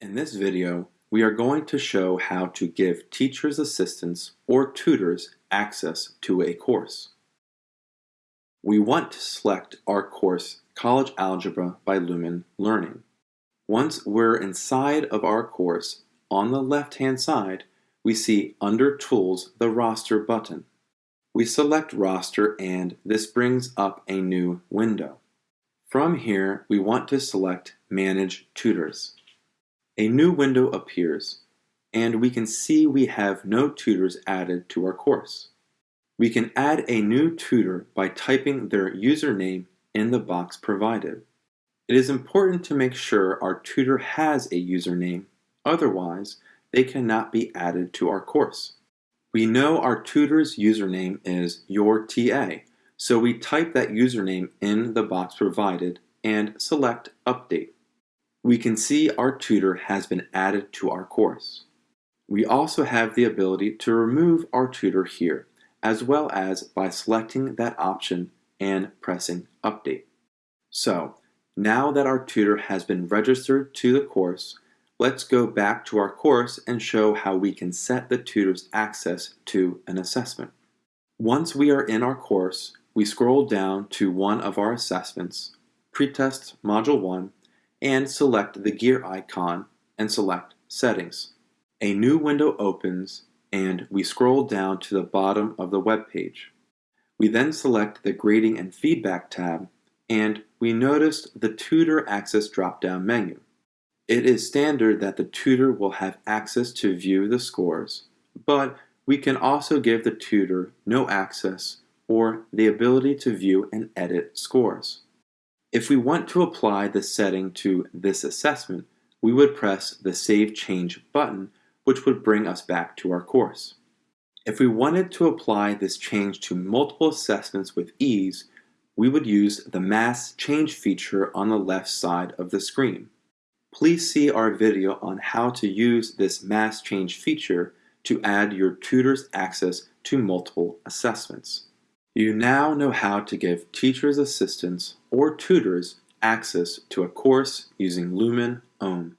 In this video, we are going to show how to give teacher's assistants or tutors access to a course. We want to select our course College Algebra by Lumen Learning. Once we're inside of our course, on the left-hand side, we see under Tools the Roster button. We select Roster and this brings up a new window. From here, we want to select Manage Tutors. A new window appears, and we can see we have no tutors added to our course. We can add a new tutor by typing their username in the box provided. It is important to make sure our tutor has a username, otherwise they cannot be added to our course. We know our tutor's username is your TA, so we type that username in the box provided and select Update we can see our tutor has been added to our course. We also have the ability to remove our tutor here, as well as by selecting that option and pressing Update. So, now that our tutor has been registered to the course, let's go back to our course and show how we can set the tutor's access to an assessment. Once we are in our course, we scroll down to one of our assessments, Pretest Module 1, and select the gear icon and select Settings. A new window opens and we scroll down to the bottom of the web page. We then select the Grading and Feedback tab and we notice the Tutor Access drop-down menu. It is standard that the tutor will have access to view the scores, but we can also give the tutor no access or the ability to view and edit scores. If we want to apply the setting to this assessment, we would press the Save Change button, which would bring us back to our course. If we wanted to apply this change to multiple assessments with ease, we would use the Mass Change feature on the left side of the screen. Please see our video on how to use this Mass Change feature to add your tutor's access to multiple assessments. You now know how to give teacher's assistants or tutors access to a course using Lumen OHM.